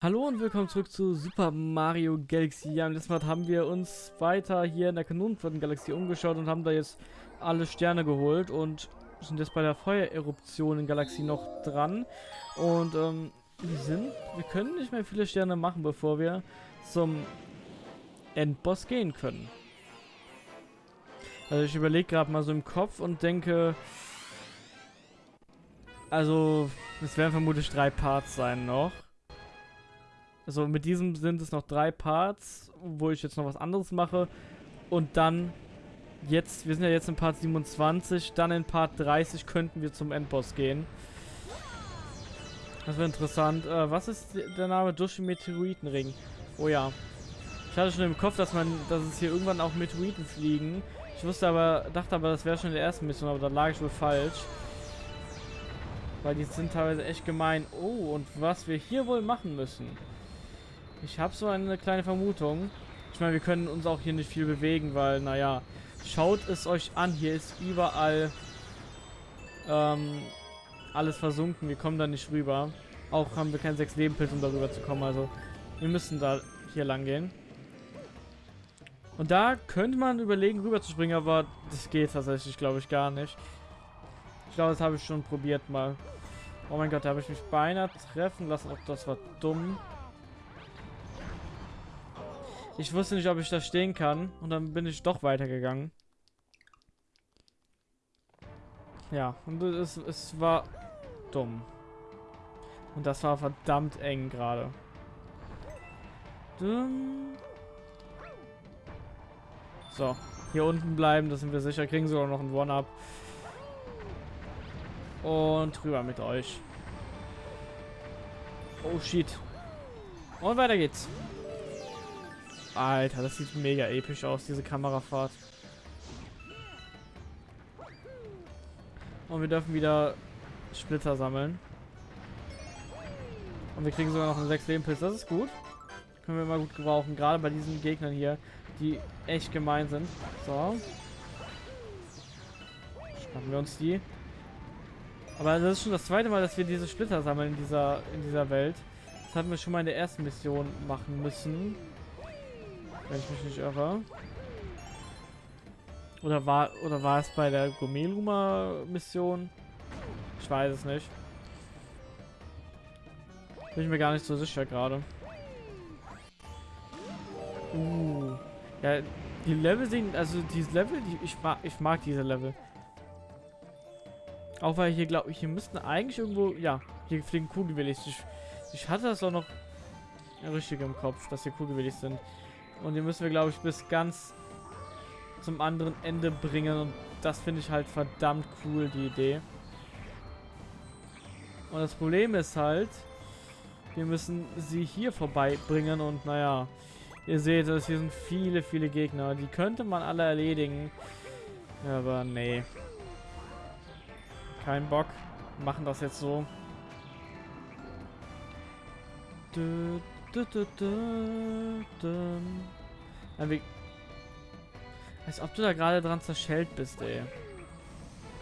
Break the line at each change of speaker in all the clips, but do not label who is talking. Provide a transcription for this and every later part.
Hallo und willkommen zurück zu Super Mario Galaxy. Ja, im letzten Mal haben wir uns weiter hier in der Kanonenflottengalaxie umgeschaut und haben da jetzt alle Sterne geholt und sind jetzt bei der Feuereruption in Galaxie noch dran. Und ähm, wir sind, wir können nicht mehr viele Sterne machen, bevor wir zum Endboss gehen können. Also ich überlege gerade mal so im Kopf und denke, also es werden vermutlich drei Parts sein noch. Also mit diesem sind es noch drei Parts, wo ich jetzt noch was anderes mache. Und dann jetzt, wir sind ja jetzt in Part 27, dann in Part 30 könnten wir zum Endboss gehen. Das wäre interessant. Äh, was ist der Name? Dushi Meteoritenring. Oh ja. Ich hatte schon im Kopf, dass man, dass es hier irgendwann auch Meteoriten fliegen. Ich wusste aber, dachte aber, das wäre schon in der ersten Mission, aber da lag ich wohl falsch. Weil die sind teilweise echt gemein. Oh, und was wir hier wohl machen müssen. Ich habe so eine kleine Vermutung. Ich meine, wir können uns auch hier nicht viel bewegen, weil, naja, schaut es euch an. Hier ist überall ähm, alles versunken. Wir kommen da nicht rüber. Auch haben wir keinen 6 Leben Pilz, um darüber zu kommen. Also, wir müssen da hier lang gehen. Und da könnte man überlegen, rüber zu springen, aber das geht tatsächlich, glaube ich, gar nicht. Ich glaube, das habe ich schon probiert mal. Oh mein Gott, da habe ich mich beinahe treffen lassen. Auch das war dumm. Ich wusste nicht, ob ich da stehen kann. Und dann bin ich doch weitergegangen. Ja, und es, es war dumm. Und das war verdammt eng gerade. So, hier unten bleiben, das sind wir sicher. Kriegen sogar noch ein One-Up. Und rüber mit euch. Oh shit. Und weiter geht's. Alter, das sieht mega episch aus, diese Kamerafahrt. Und wir dürfen wieder Splitter sammeln. Und wir kriegen sogar noch einen 6 Leben Pilz. Das ist gut. Können wir mal gut gebrauchen. Gerade bei diesen Gegnern hier, die echt gemein sind. So. Schnappen wir uns die. Aber das ist schon das zweite Mal, dass wir diese Splitter sammeln in dieser, in dieser Welt. Das hatten wir schon mal in der ersten Mission machen müssen. Wenn ich mich nicht irre. Oder war, oder war es bei der Gomeluma-Mission? Ich weiß es nicht. Bin ich mir gar nicht so sicher gerade. Uh. Ja, die Level sehen, also diese Level, die, ich, mag, ich mag diese Level. Auch weil hier, glaube ich, hier müssten eigentlich irgendwo, ja, hier fliegen Kugelwillis. Ich, ich hatte das auch noch richtig im Kopf, dass hier Kugelwillis sind. Und die müssen wir, glaube ich, bis ganz zum anderen Ende bringen. Und das finde ich halt verdammt cool, die Idee. Und das Problem ist halt, wir müssen sie hier vorbeibringen. Und naja, ihr seht es, hier sind viele, viele Gegner. Die könnte man alle erledigen. Aber nee. Kein Bock. Machen das jetzt so. Du, du. Ja, Als ob du da gerade dran zerschellt bist, ey.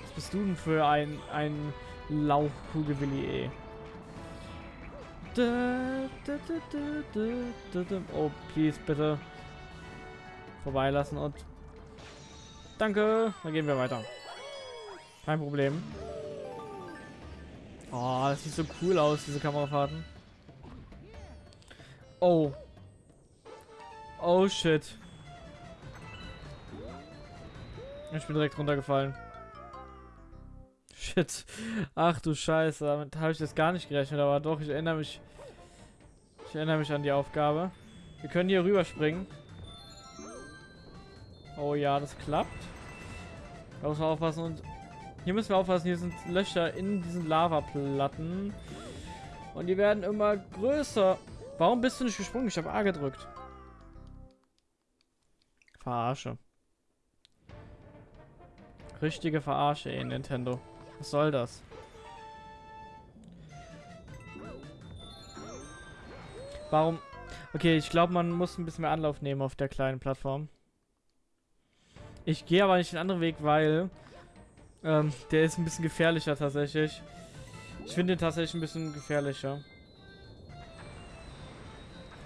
Was bist du denn für ein, ein Lauchkugelwilli, ey? Oh, please, bitte. Vorbeilassen und... Danke, dann gehen wir weiter. Kein Problem. Oh, das sieht so cool aus, diese Kamerafahrten. Oh. Oh, shit. Ich bin direkt runtergefallen. Shit. Ach du Scheiße, damit habe ich jetzt gar nicht gerechnet, aber doch, ich erinnere mich. Ich erinnere mich an die Aufgabe. Wir können hier rüberspringen. Oh ja, das klappt. Da muss man aufpassen und hier müssen wir aufpassen, hier sind Löcher in diesen Lavaplatten. Und die werden immer größer. Warum bist du nicht gesprungen? Ich habe A gedrückt. Verarsche. Richtige Verarsche, ey, Nintendo. Was soll das? Warum? Okay, ich glaube, man muss ein bisschen mehr Anlauf nehmen auf der kleinen Plattform. Ich gehe aber nicht den anderen Weg, weil ähm, der ist ein bisschen gefährlicher tatsächlich. Ich finde den tatsächlich ein bisschen gefährlicher.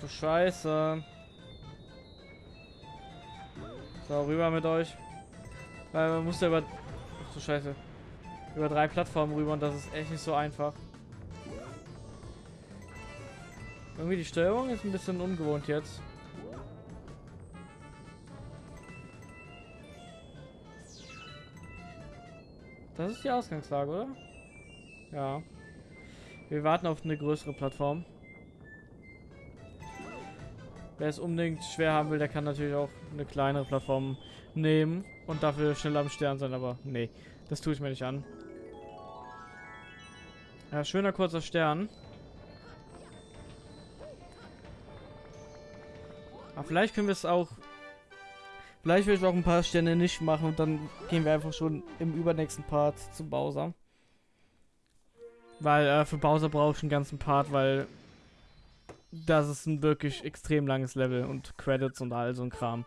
Du Scheiße. So, rüber mit euch. Weil man muss ja über... Ach du Scheiße. Über drei Plattformen rüber und das ist echt nicht so einfach. Irgendwie die Steuerung ist ein bisschen ungewohnt jetzt. Das ist die Ausgangslage, oder? Ja. Wir warten auf eine größere Plattform. Wer es unbedingt schwer haben will, der kann natürlich auch eine kleinere Plattform nehmen und dafür schnell am Stern sein, aber nee, das tue ich mir nicht an. Ja, schöner kurzer Stern. Aber vielleicht können wir es auch... Vielleicht will ich auch ein paar Sterne nicht machen und dann gehen wir einfach schon im übernächsten Part zu Bowser. Weil äh, für Bowser brauche ich einen ganzen Part, weil das ist ein wirklich extrem langes Level und Credits und all so ein Kram.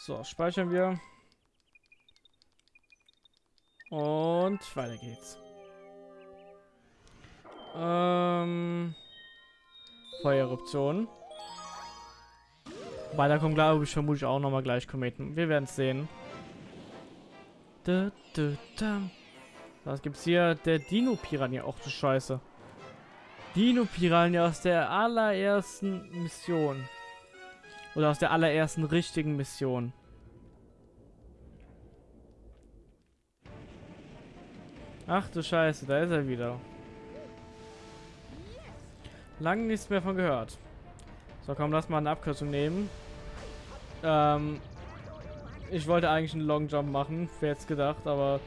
So, speichern wir. Und weiter geht's. Ähm, Feuereruption. Weiter kommt, glaube ich, vermutlich auch nochmal gleich Kometen. Wir werden es sehen. Da, da, da. Was gibt's hier? Der Dino-Piranha. Och du Scheiße. Dino-Piranha aus der allerersten Mission. Oder aus der allerersten richtigen Mission. Ach du Scheiße, da ist er wieder. Lange nichts mehr von gehört. So, komm, lass mal eine Abkürzung nehmen. Ähm, ich wollte eigentlich einen Long Jump machen, wer jetzt gedacht, aber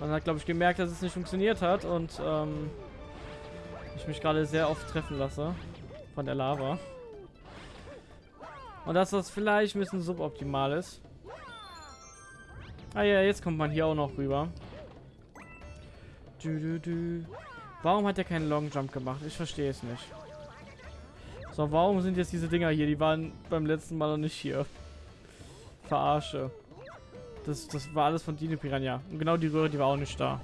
man hat, glaube ich, gemerkt, dass es nicht funktioniert hat und ähm, ich mich gerade sehr oft treffen lasse von der Lava. Und dass das vielleicht ein bisschen suboptimal ist. Ah ja, jetzt kommt man hier auch noch rüber. Du, du, du. Warum hat er keinen Long Jump gemacht? Ich verstehe es nicht. So, warum sind jetzt diese Dinger hier? Die waren beim letzten Mal noch nicht hier. Verarsche. Das, das war alles von Dino Piranha. Und genau die Röhre, die war auch nicht da.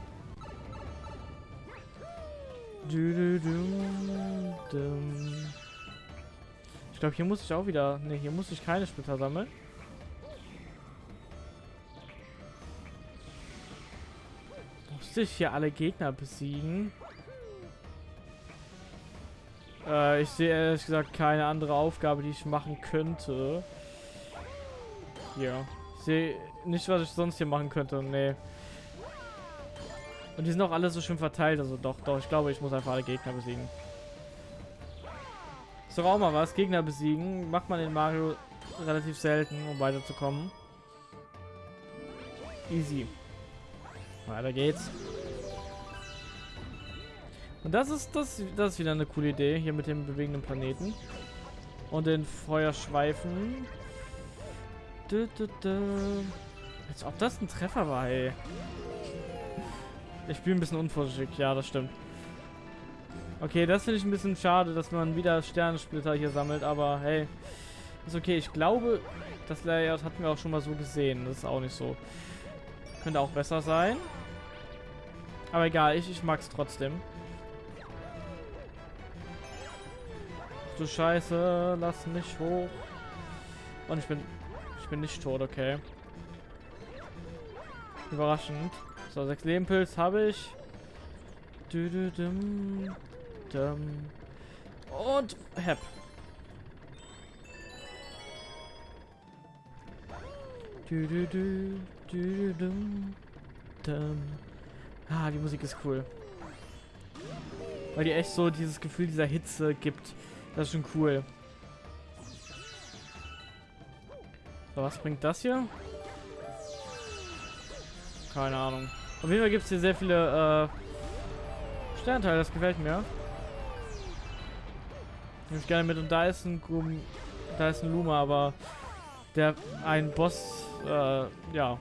Ich glaube, hier muss ich auch wieder... Ne, hier muss ich keine Splitter sammeln. Musste ich hier alle Gegner besiegen? Äh, ich sehe ehrlich gesagt keine andere Aufgabe, die ich machen könnte. Hier. Sehe nicht, was ich sonst hier machen könnte. Nee. Und die sind auch alle so schön verteilt. Also doch, doch. Ich glaube, ich muss einfach alle Gegner besiegen. Ist doch auch mal was. Gegner besiegen macht man in Mario relativ selten, um weiterzukommen. Easy. Weiter geht's. Und das ist das, das ist wieder eine coole Idee hier mit dem bewegenden Planeten und den Feuerschweifen. Du, du, du. Als ob das ein Treffer war, ey. Ich spiele ein bisschen unvorsichtig, ja, das stimmt. Okay, das finde ich ein bisschen schade, dass man wieder Sternensplitter hier sammelt, aber hey, ist okay. Ich glaube, das Layout hatten wir auch schon mal so gesehen. Das ist auch nicht so. Könnte auch besser sein. Aber egal, ich, ich mag es trotzdem. Ach du Scheiße, lass mich hoch. Und ich bin, ich bin nicht tot, okay. Überraschend. So, sechs Lebenpilz habe ich. Und Hep. Ah, die Musik ist cool. Weil die echt so dieses Gefühl dieser Hitze gibt. Das ist schon cool. So, was bringt das hier? Keine Ahnung. Auf jeden Fall gibt es hier sehr viele äh, Sternteile, das gefällt mir. Nehme ich gerne mit und da ist ein Gum da ist ein Luma, aber der ein Boss äh, ja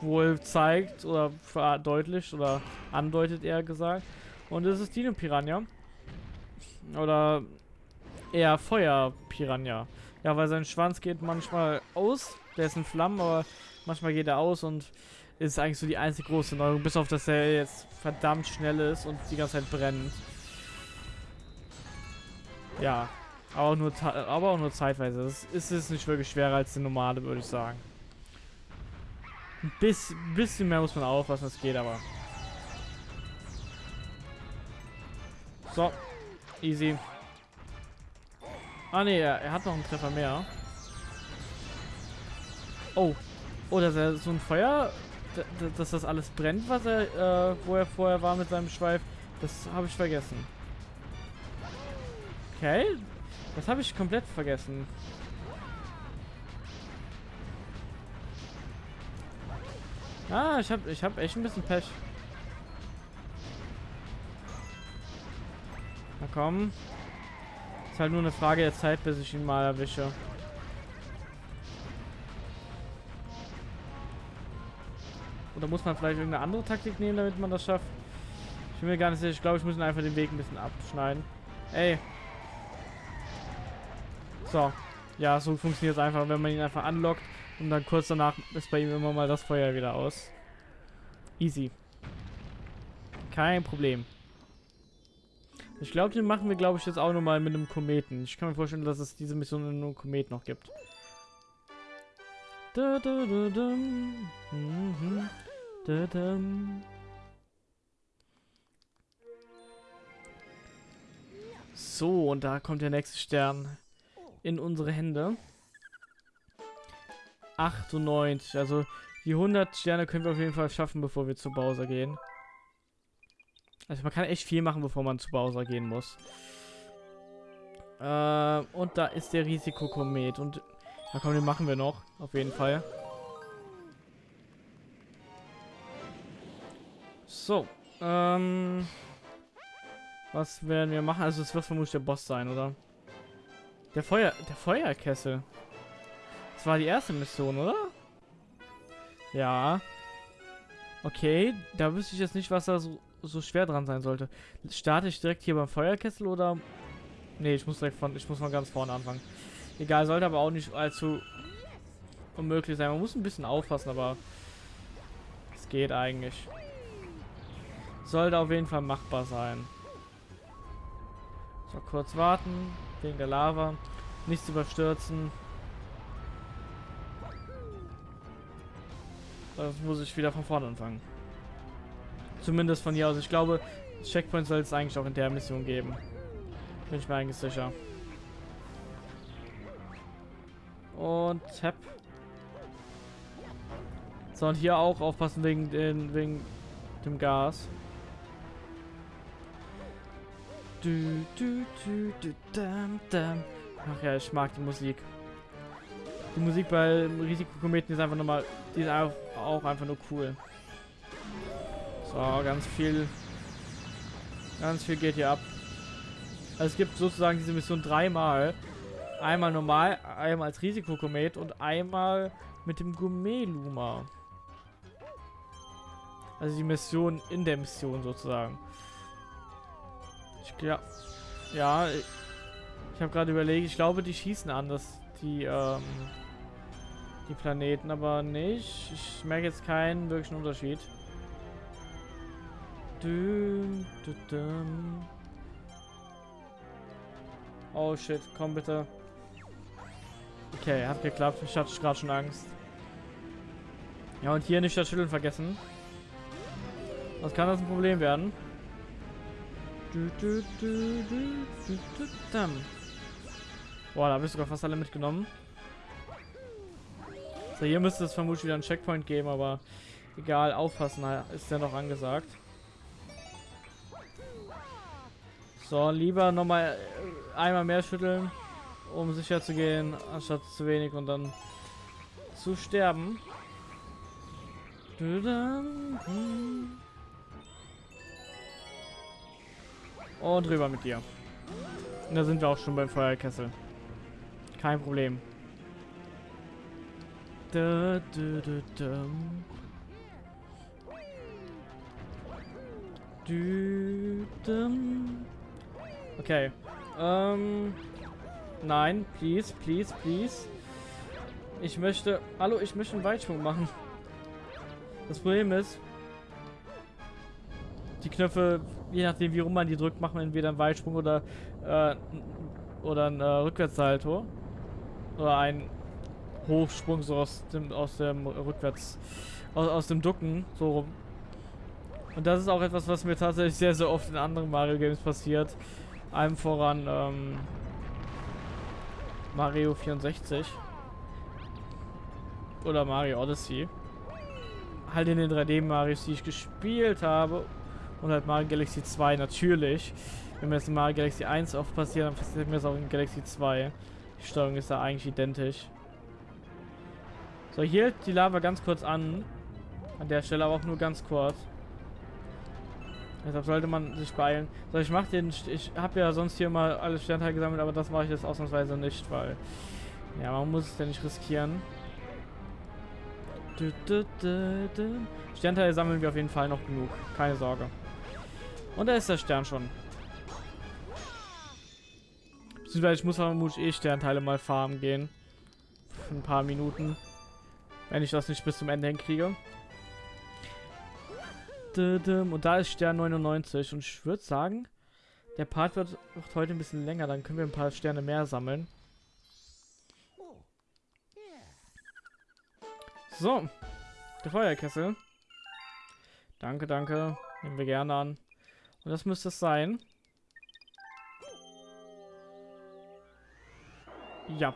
wohl zeigt oder verdeutlicht oder andeutet eher gesagt. Und das ist Dino Piranha. Oder eher Feuer Piranha. Ja, weil sein Schwanz geht manchmal aus. Der ist in Flammen, aber manchmal geht er aus und ist eigentlich so die einzige große Neuerung, bis auf dass er jetzt verdammt schnell ist und die ganze Zeit brennt. Ja, aber auch nur, aber auch nur zeitweise. Das ist es nicht wirklich schwerer als die normale, würde ich sagen. Ein bisschen, bisschen mehr muss man aufpassen, es geht aber. So, easy. Ah ne, er, er, hat noch einen Treffer mehr. Oh. Oh, dass er so ein Feuer, dass das alles brennt, was er, äh, wo er vorher war mit seinem Schweif, das habe ich vergessen. Okay, das habe ich komplett vergessen. Ah, ich habe ich hab echt ein bisschen Pech. Na komm. Ist halt nur eine Frage der Zeit, bis ich ihn mal erwische. Oder muss man vielleicht irgendeine andere Taktik nehmen, damit man das schafft? Ich bin mir gar nicht sicher. Ich glaube, ich muss einfach den Weg ein bisschen abschneiden. Ey. So. Ja, so funktioniert es einfach, wenn man ihn einfach anlockt und dann kurz danach ist bei ihm immer mal das Feuer wieder aus. Easy. Kein Problem. Ich glaube, den machen wir, glaube ich, jetzt auch nochmal mit einem Kometen. Ich kann mir vorstellen, dass es diese Mission in einem Komet noch gibt. Mhm. So, und da kommt der nächste Stern in unsere Hände. 98, also die 100 Sterne können wir auf jeden Fall schaffen, bevor wir zu Bowser gehen. Also man kann echt viel machen, bevor man zu Bowser gehen muss. Äh, und da ist der Risikokomet. Und ja komm, den machen wir noch. Auf jeden Fall. So. Ähm, was werden wir machen? Also es wird vermutlich der Boss sein, oder? Der Feuer... Der Feuerkessel. Das war die erste Mission, oder? Ja. Okay, da wüsste ich jetzt nicht, was da so so schwer dran sein sollte. Starte ich direkt hier beim Feuerkessel oder... Ne, ich muss direkt von, ich muss von ganz vorne anfangen. Egal, sollte aber auch nicht allzu unmöglich sein. Man muss ein bisschen aufpassen, aber es geht eigentlich. Sollte auf jeden Fall machbar sein. So, kurz warten, wegen der Lava. Nichts überstürzen. Das muss ich wieder von vorne anfangen. Zumindest von hier aus. Ich glaube, Checkpoint soll es eigentlich auch in der Mission geben. Bin ich mir eigentlich sicher. Und tap. So, und hier auch aufpassen wegen, den, wegen dem Gas. Du, du, du, du, dam, dam. Ach ja, ich mag die Musik. Die Musik bei Risikokometen ist einfach nochmal, die ist auch einfach nur cool. So, ganz viel. Ganz viel geht hier ab. Also es gibt sozusagen diese Mission dreimal. Einmal normal, einmal als Risikokomet und einmal mit dem Gourmet-Luma. Also die Mission in der Mission sozusagen. Ich glaube, ja, ich habe gerade überlegt, ich glaube, die schießen anders, die, ähm, die Planeten, aber nicht. Ich merke jetzt keinen wirklichen Unterschied. Oh shit, komm bitte. Okay, hat geklappt. Ich hatte gerade schon Angst. Ja, und hier nicht das Schütteln vergessen. Was kann das ein Problem werden? Boah, da habe ich sogar fast alle mitgenommen. So, hier müsste es vermutlich wieder einen Checkpoint geben, aber egal, aufpassen ist ja noch angesagt. So, lieber nochmal äh, einmal mehr schütteln, um sicher zu gehen, anstatt zu wenig und dann zu sterben. Und rüber mit dir. Da sind wir auch schon beim Feuerkessel. Kein Problem. Da, da, da, da. Du, dum. Okay. Ähm. Nein, please, please, please. Ich möchte... Hallo, ich möchte einen Weitsprung machen. Das Problem ist, die Knöpfe, je nachdem wie rum man die drückt, machen entweder einen Weitsprung oder, äh, oder ein äh, Rückwärtssalto. Oder ein Hochsprung so aus dem, aus dem Rückwärts, aus, aus dem Ducken, so rum. Und das ist auch etwas, was mir tatsächlich sehr, sehr oft in anderen Mario Games passiert. Allem voran, ähm, Mario 64. Oder Mario Odyssey. Halt in den 3D-Marios, die ich gespielt habe. Und halt Mario Galaxy 2 natürlich. Wenn mir das in Mario Galaxy 1 oft passiert, dann passiert mir das auch in Galaxy 2. Die Steuerung ist da eigentlich identisch. So, hier hält die Lava ganz kurz an. An der Stelle aber auch nur ganz kurz. Deshalb sollte man sich beeilen. So, ich mache den... Ich habe ja sonst hier mal alle Sternteile gesammelt, aber das mache ich jetzt ausnahmsweise nicht, weil... Ja, man muss es ja nicht riskieren. Sternteile sammeln wir auf jeden Fall noch genug. Keine Sorge. Und da ist der Stern schon. Beziehungsweise ich muss vermutlich eh Sternteile mal farmen gehen. Für ein paar Minuten. Wenn ich das nicht bis zum Ende hinkriege. Und da ist Stern 99. Und ich würde sagen, der Part wird heute ein bisschen länger. Dann können wir ein paar Sterne mehr sammeln. So. Der Feuerkessel. Danke, danke. Nehmen wir gerne an. Und das müsste es sein. Ja.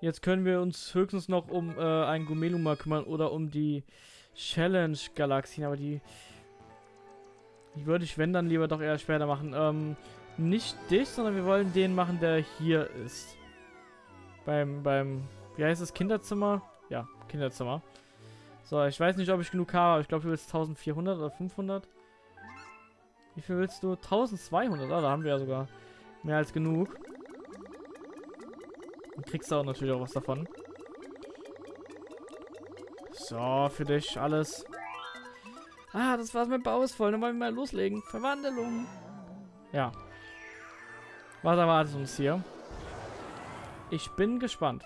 Jetzt können wir uns höchstens noch um äh, ein Gumeluma kümmern oder um die Challenge-Galaxien, aber die, die würde ich, wenn dann, lieber doch eher später machen. Ähm, nicht dich, sondern wir wollen den machen, der hier ist. Beim, beim, wie heißt es, Kinderzimmer? Ja, Kinderzimmer. So, ich weiß nicht, ob ich genug habe, aber ich glaube, du willst 1400 oder 500. Wie viel willst du? 1200, ah, da haben wir ja sogar mehr als genug. Und kriegst du auch natürlich auch was davon. So, für dich alles. Ah, das war's mit Bau ist voll. Dann wollen wir mal loslegen. Verwandlung. Ja. Was erwartet uns hier? Ich bin gespannt.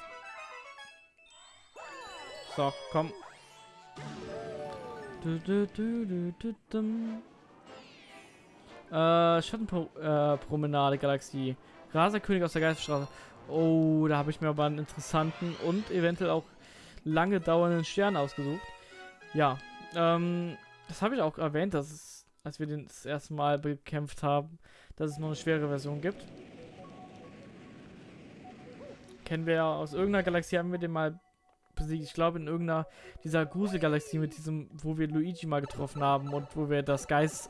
So, komm. Du, du, du, äh, Schattenpromenade, äh, Galaxie. Raserkönig aus der Geisterstraße. Oh, da habe ich mir aber einen interessanten und eventuell auch lange dauernden Stern ausgesucht. Ja, ähm, das habe ich auch erwähnt, dass es, als wir den das erste Mal bekämpft haben, dass es noch eine schwere Version gibt. Kennen wir ja aus irgendeiner Galaxie, haben wir den mal besiegt. Ich glaube in irgendeiner dieser Gruselgalaxie mit diesem, wo wir Luigi mal getroffen haben und wo wir das Geist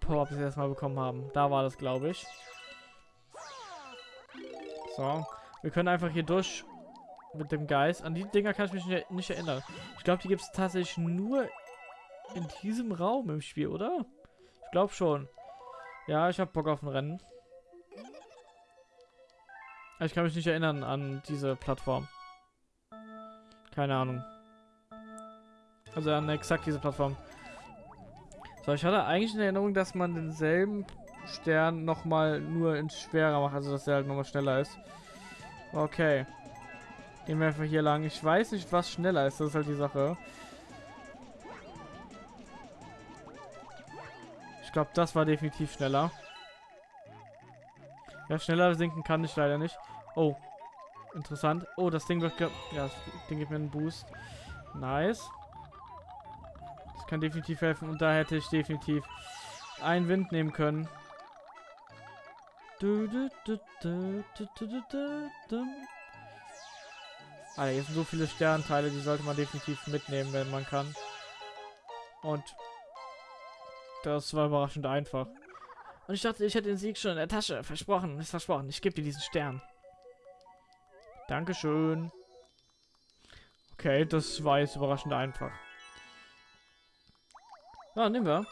Power-Up das erste Mal bekommen haben. Da war das, glaube ich. So. Wir können einfach hier durch mit dem Geist. An die Dinger kann ich mich nicht, erinnern. Ich glaube, die gibt es tatsächlich nur in diesem Raum im Spiel, oder? Ich glaube schon. Ja, ich habe Bock auf ein Rennen. Ich kann mich nicht erinnern an diese Plattform. Keine Ahnung. Also an exakt diese Plattform. So, ich hatte eigentlich in Erinnerung, dass man denselben Stern nochmal nur ins Schwerer macht, also dass er halt nochmal schneller ist. Okay. Gehen wir einfach hier lang. Ich weiß nicht, was schneller ist. Das ist halt die Sache. Ich glaube, das war definitiv schneller. Ja, schneller sinken kann ich leider nicht. Oh. Interessant. Oh, das Ding wird... Ja, das Ding gibt mir einen Boost. Nice. Das kann definitiv helfen. Und da hätte ich definitiv einen Wind nehmen können. Du, du, du, Alter, hier sind so viele Sternteile, die sollte man definitiv mitnehmen, wenn man kann. Und das war überraschend einfach. Und ich dachte, ich hätte den Sieg schon in der Tasche. Versprochen, ist versprochen. Ich gebe dir diesen Stern. Dankeschön. Okay, das war jetzt überraschend einfach. Na, nehmen wir.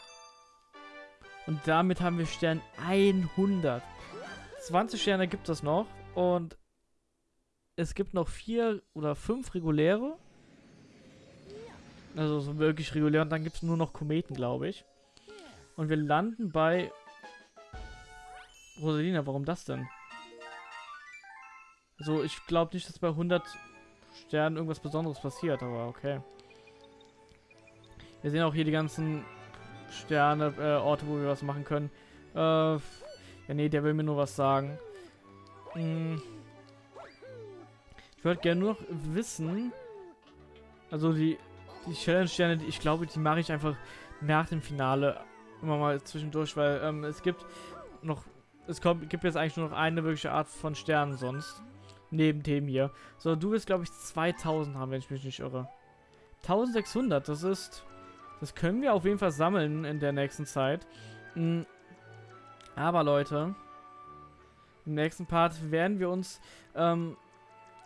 Und damit haben wir Stern 100. 20 Sterne gibt es noch. Und es gibt noch vier oder fünf reguläre. Also so wirklich regulär. Und dann gibt es nur noch Kometen, glaube ich. Und wir landen bei Rosalina. Warum das denn? Also ich glaube nicht, dass bei 100 Sternen irgendwas Besonderes passiert, aber okay. Wir sehen auch hier die ganzen Sterne, äh, Orte, wo wir was machen können. Äh, ja, nee, der will mir nur was sagen. Hm. Ich würde gerne nur noch wissen, also die, die Challenge-Sterne, ich glaube, die mache ich einfach nach dem Finale immer mal zwischendurch, weil ähm, es gibt noch, es kommt, gibt jetzt eigentlich nur noch eine wirkliche Art von Sternen sonst. Neben dem hier. So, du willst, glaube ich, 2000 haben, wenn ich mich nicht irre. 1600, das ist, das können wir auf jeden Fall sammeln in der nächsten Zeit. Mhm. Aber Leute, im nächsten Part werden wir uns ähm,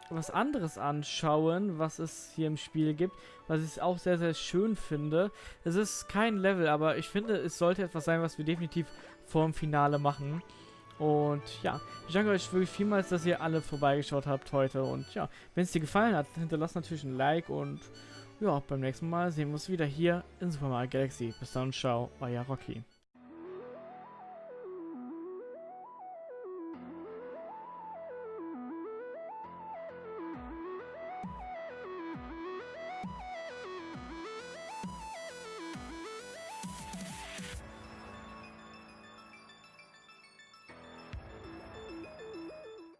was anderes anschauen, was es hier im Spiel gibt, was ich auch sehr, sehr schön finde. Es ist kein Level, aber ich finde, es sollte etwas sein, was wir definitiv vor dem Finale machen. Und ja, ich danke euch wirklich vielmals, dass ihr alle vorbeigeschaut habt heute. Und ja, wenn es dir gefallen hat, hinterlasst natürlich ein Like und ja, beim nächsten Mal sehen wir uns wieder hier in Super Mario Galaxy. Bis dann, ciao, euer Rocky.